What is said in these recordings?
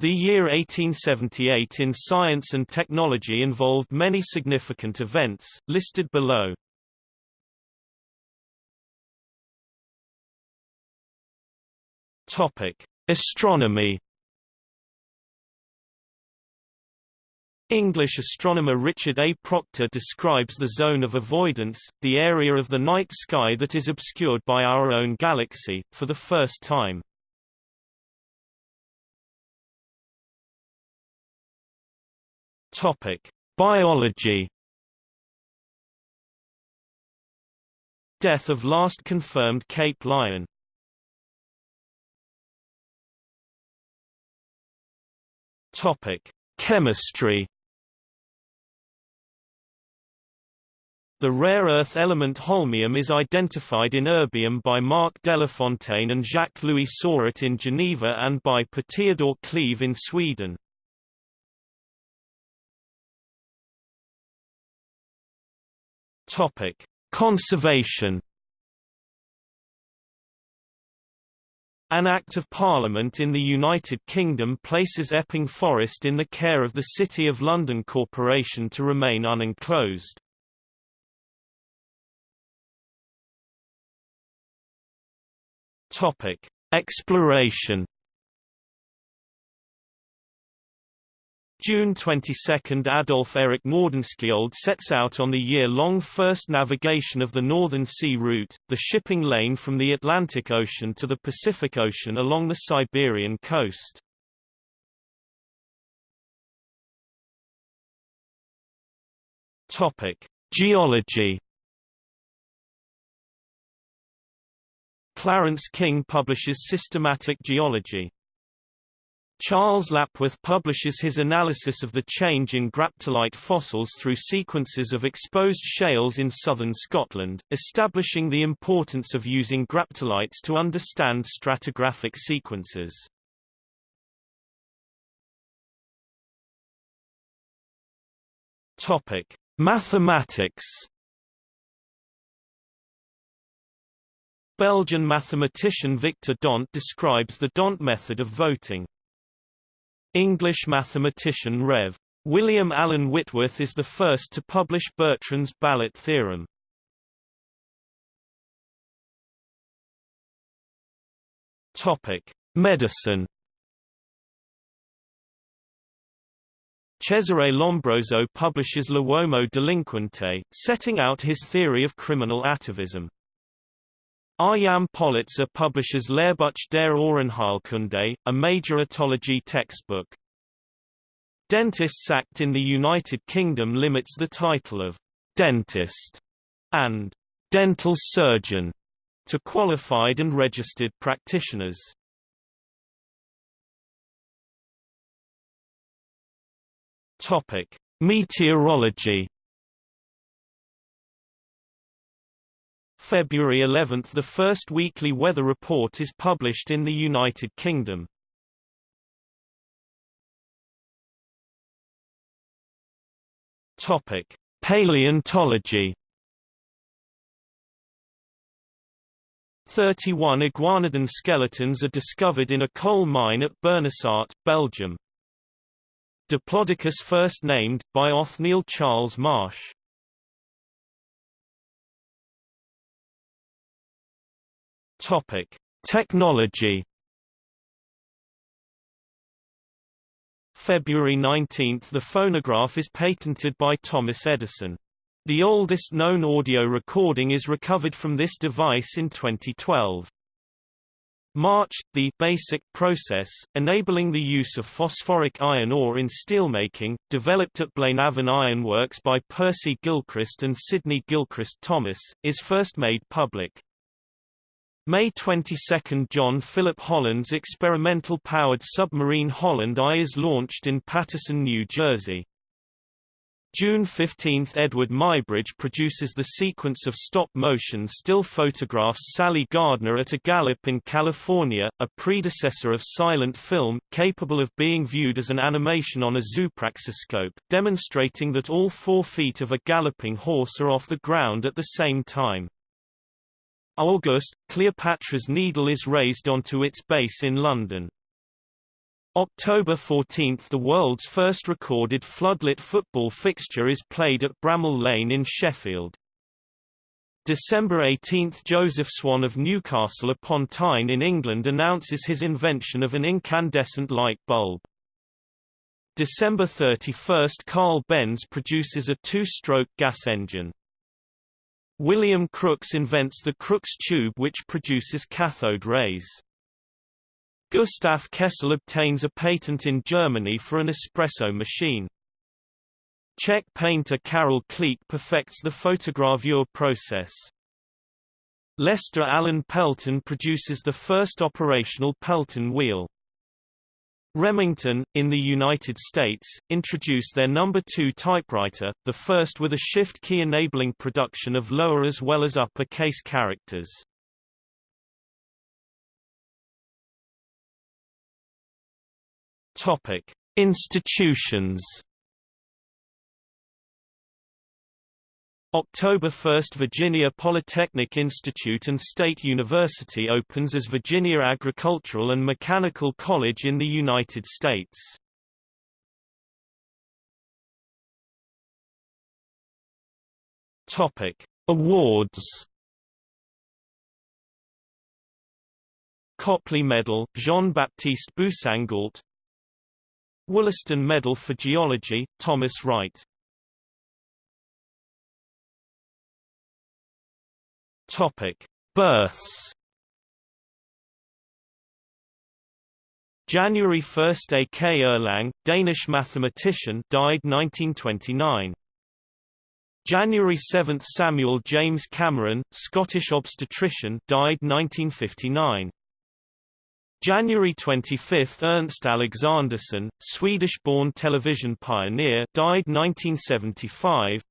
The year 1878 in science and technology involved many significant events, listed below. Topic: Astronomy. English astronomer Richard A. Proctor describes the zone of avoidance, the area of the night sky that is obscured by our own galaxy, for the first time. Topic: Biology. Death of last confirmed Cape Lion. Topic: Chemistry. The rare earth element holmium is identified in erbium by Marc Delafontaine and Jacques-Louis Soret in Geneva and by Per Cleve in Sweden. Topic: Conservation. An Act of Parliament in the United Kingdom places Epping Forest in the care of the City of London Corporation to remain unenclosed. Topic: Exploration June 22 – Adolf Erik Nordenskjöld sets out on the year-long first navigation of the Northern Sea Route, the shipping lane from the Atlantic Ocean to the Pacific Ocean along the Siberian coast. Geology Clarence King publishes Systematic Geology Charles Lapworth publishes his analysis of the change in graptolite fossils through sequences of exposed shales in southern Scotland, establishing the importance of using graptolites to understand stratigraphic sequences. Topic: Mathematics Belgian mathematician Victor D'Hondt describes the D'Hondt method of voting. English mathematician Rev. William Allen Whitworth is the first to publish Bertrand's ballot theorem. Topic: Medicine. Cesare Lombroso publishes L'uomo delinquente, setting out his theory of criminal atavism. R. Politzer publishes Lehrbuch der Ohrenheilkunde, a major otology textbook. Dentists Act in the United Kingdom limits the title of dentist and dental surgeon to qualified and registered practitioners. Meteorology February 11 – The first weekly weather report is published in the United Kingdom. Paleontology. 31 iguanodon skeletons are discovered in a coal mine at Bernissart, Belgium. Diplodocus first named, by Othniel Charles Marsh. Topic: Technology. February 19 – The phonograph is patented by Thomas Edison. The oldest known audio recording is recovered from this device in 2012. March – The basic process, enabling the use of phosphoric iron ore in steelmaking, developed at Blaenavon Iron Works by Percy Gilchrist and Sidney Gilchrist Thomas, is first made public. May 22 – John Philip Holland's experimental powered submarine Holland I is launched in Paterson, New Jersey. June 15 – Eadweard Muybridge produces the sequence of stop-motion still photographs Sally Gardner at a gallop in California, a predecessor of silent film, capable of being viewed as an animation on a zoopraxiscope, demonstrating that all four feet of a galloping horse are off the ground at the same time. August, Cleopatra's Needle is raised onto its base in London. October 14 – The world's first recorded floodlit football fixture is played at Bramall Lane in Sheffield. December 18 – Joseph Swan of Newcastle upon Tyne in England announces his invention of an incandescent light bulb. December 31 – Carl Benz produces a two-stroke gas engine. William Crookes invents the Crookes tube which produces cathode rays. Gustav Kessel obtains a patent in Germany for an espresso machine. Czech painter Karel Klík perfects the photogravure process. Lester Allen Pelton produces the first operational Pelton wheel. Remington, in the United States, introduced their number 2 typewriter, the first with a shift key enabling production of lower as well as upper case characters. Topic: Institutions. October 1 – Virginia Polytechnic Institute and State University opens as Virginia Agricultural and Mechanical College in the United States. Awards Copley Medal, Jean-Baptiste Boussingault Wollaston Medal for Geology, Thomas Wright. Topic: Births. January 1 A. K. Erlang, Danish mathematician, died 1929. January 7 Samuel James Cameron, Scottish obstetrician, died 1959. January 25 – Ernst Alexanderson, Swedish-born television pioneer died 1975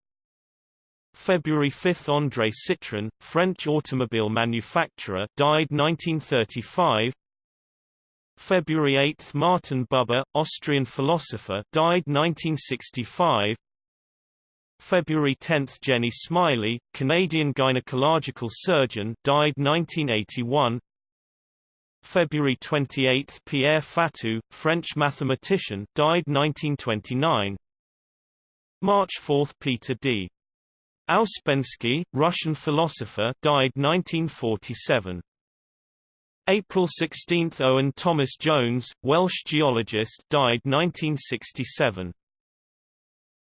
February 5 – André Citroën, French automobile manufacturer died 1935 February 8 – Martin Buber, Austrian philosopher died 1965 February 10 – Jennie Smillie, Canadian gynecological surgeon died 1981 February 28 – Pierre Fatou, French mathematician died 1929 March 4 – Peter D. Ouspensky, Russian philosopher died 1947 April 16 – Owen Thomas Jones, Welsh geologist died 1967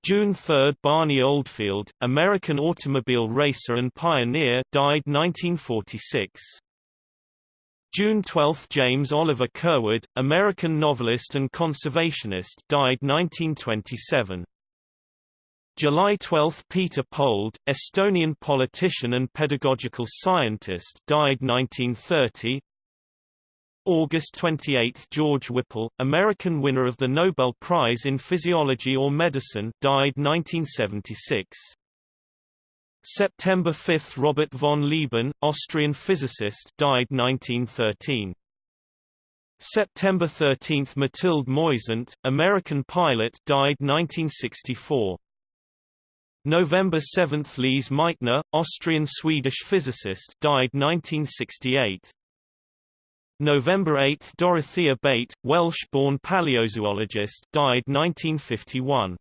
June 3 – Barney Oldfield, American automobile racer and pioneer died 1946 June 12 – James Oliver Curwood, American novelist and conservationist died 1927. July 12 – Peeter Põld, Estonian politician and pedagogical scientist died 1930. August 28 – George Whipple, American winner of the Nobel Prize in Physiology or Medicine died 1976. September 5 – Robert von Lieben, Austrian physicist died 1913. September 13 – Mathilde Moisant, American pilot died 1964. November 7 – Lise Meitner, Austrian-Swedish physicist died 1968. November 8 – Dorothea Bate, Welsh-born paleozoologist died 1951.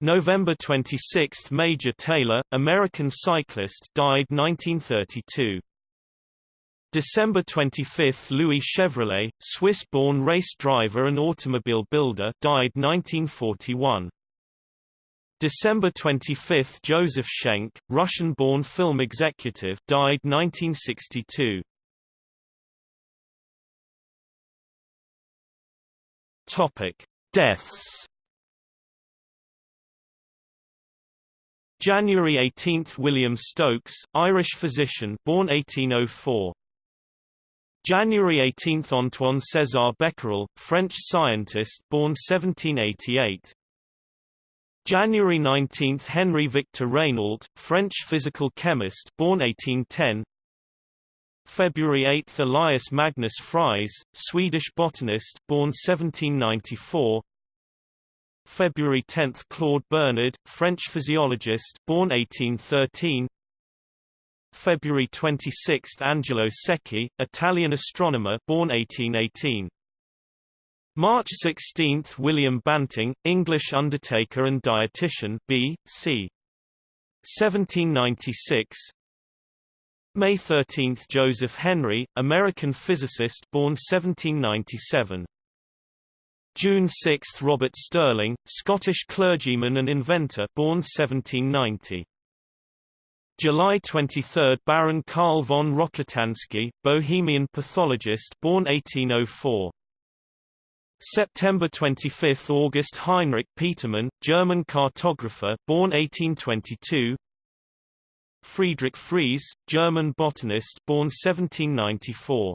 November 26 – Major Taylor, American cyclist died 1932. December 25 – Louis Chevrolet, Swiss-born race driver and automobile builder died 1941. December 25 – Joseph Schenck, Russian-born film executive died 1962. Topic: Deaths January 18 – William Stokes, Irish physician born 1804. January 18 – Antoine César Becquerel, French scientist born 1788. January 19 – Henry Victor Regnault, French physical chemist born 1810. Phoebruary 8 – Elias Magnus Fries, Swedish botanist born 1794. February 10 – Claude Bernard, French physiologist born 1813 February 26 – Angelo Secchi, Italian astronomer born 1818 March 16 – William Banting, English undertaker and dietitian B. C. 1796 May 13 – Joseph Henry, American physicist born 1797 June 6 – Robert Stirling, Scottish clergyman and inventor born 1790 July 23 – Baron Karl von Rokitansky, Bohemian pathologist born 1804 September 25 – August Heinrich Petermann, German cartographer born 1822 Friedrich Fries, German botanist born 1794